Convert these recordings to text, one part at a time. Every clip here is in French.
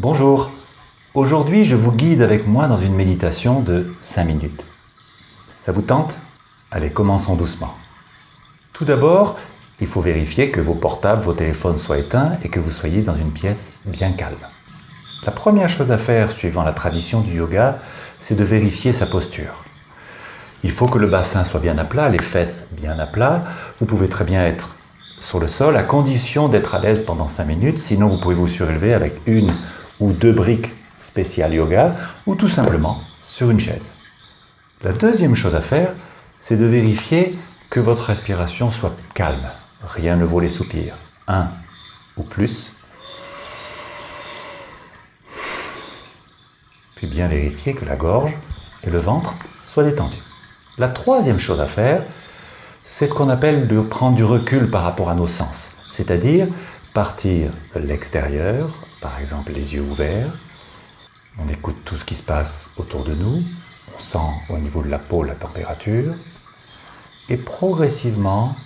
Bonjour, aujourd'hui je vous guide avec moi dans une méditation de 5 minutes. Ça vous tente? Allez, commençons doucement. Tout d'abord, il faut vérifier que vos portables, vos téléphones soient éteints et que vous soyez dans une pièce bien calme. La première chose à faire, suivant la tradition du yoga, c'est de vérifier sa posture. Il faut que le bassin soit bien à plat, les fesses bien à plat. Vous pouvez très bien être sur le sol à condition d'être à l'aise pendant 5 minutes. Sinon, vous pouvez vous surélever avec une ou deux briques spéciales yoga ou tout simplement sur une chaise. La deuxième chose à faire, c'est de vérifier que votre respiration soit calme. Rien ne vaut les soupirs. Un ou plus. Puis bien vérifier que la gorge et le ventre soient détendus. La troisième chose à faire, c'est ce qu'on appelle de prendre du recul par rapport à nos sens. C'est-à-dire partir de l'extérieur, par exemple les yeux ouverts, on écoute tout ce qui se passe autour de nous, on sent au niveau de la peau la température, et progressivement,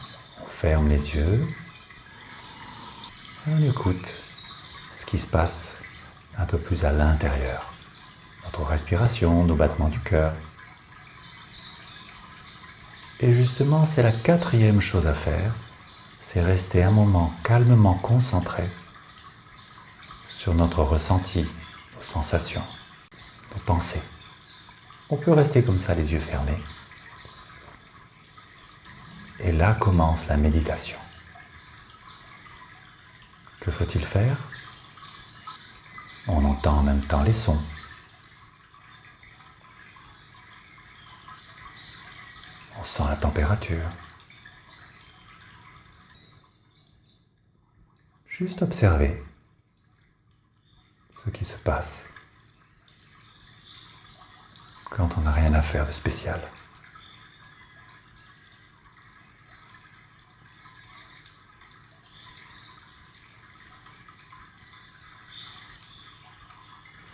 on ferme les yeux, et on écoute ce qui se passe un peu plus à l'intérieur, notre respiration, nos battements du cœur. Et justement, c'est la quatrième chose à faire, c'est rester un moment calmement concentré sur notre ressenti, nos sensations, nos pensées. On peut rester comme ça, les yeux fermés. Et là commence la méditation. Que faut-il faire? On entend en même temps les sons. On sent la température. Juste observer ce qui se passe quand on n'a rien à faire de spécial.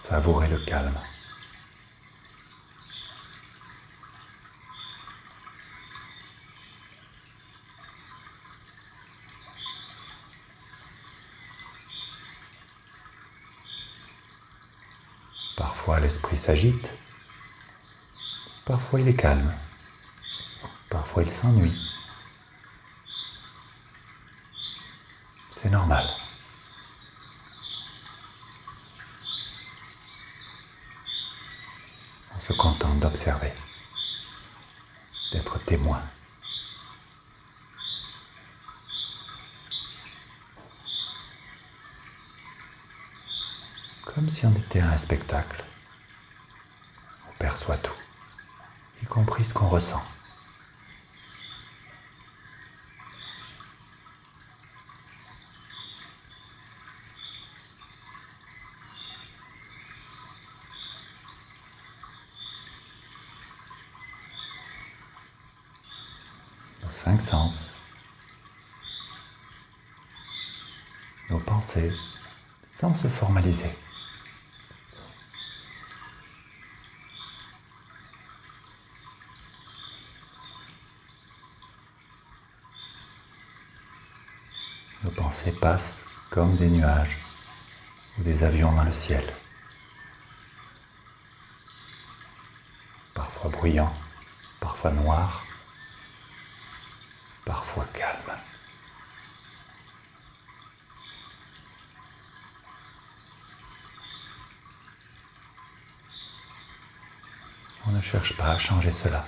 Savourez le calme. Parfois l'esprit s'agite, parfois il est calme, parfois il s'ennuie. C'est normal. On se contente d'observer, d'être témoin. comme si on était à un spectacle. Perçoit tout, y compris ce qu'on ressent. Nos cinq sens, nos pensées, sans se formaliser. Pensées passent comme des nuages ou des avions dans le ciel. Parfois bruyants, parfois noirs, parfois calmes. On ne cherche pas à changer cela.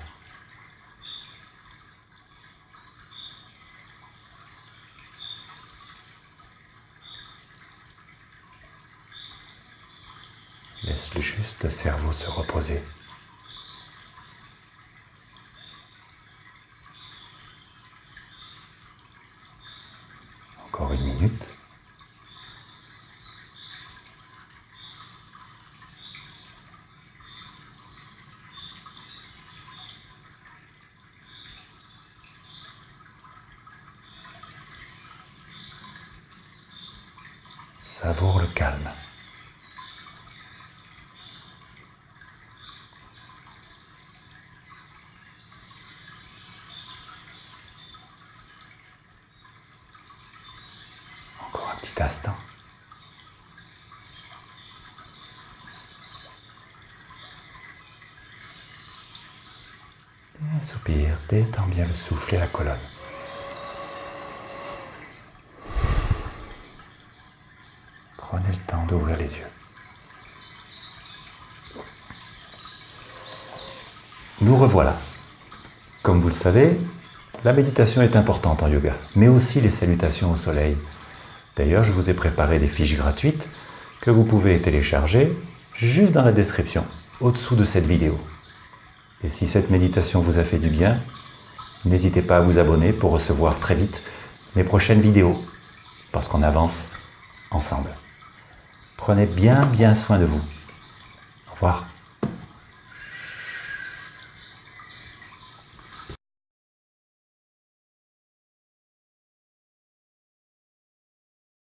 Laisse juste le cerveau se reposer. Encore une minute. Savoure le calme. petit instant. Et un soupir, détends bien le souffle et la colonne. Prenez le temps d'ouvrir les yeux. Nous revoilà. Comme vous le savez, la méditation est importante en yoga, mais aussi les salutations au soleil, D'ailleurs, je vous ai préparé des fiches gratuites que vous pouvez télécharger juste dans la description, au-dessous de cette vidéo. Et si cette méditation vous a fait du bien, n'hésitez pas à vous abonner pour recevoir très vite mes prochaines vidéos, parce qu'on avance ensemble. Prenez bien bien soin de vous. Au revoir.